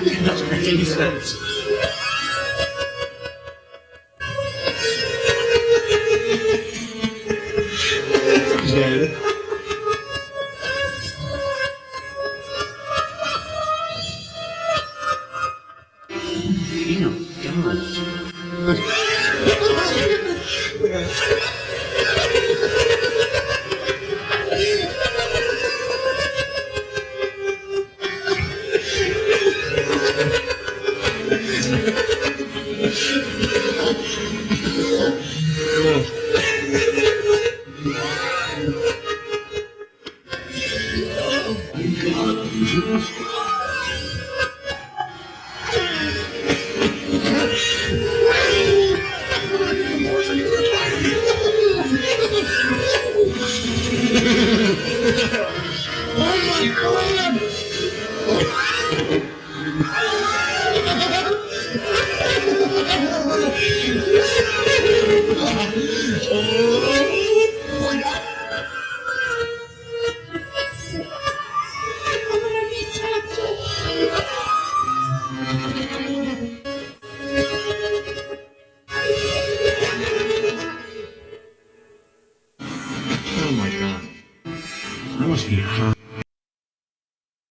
It doesn't make any sense. Damn, God. Cool. Oh, my God! Русских.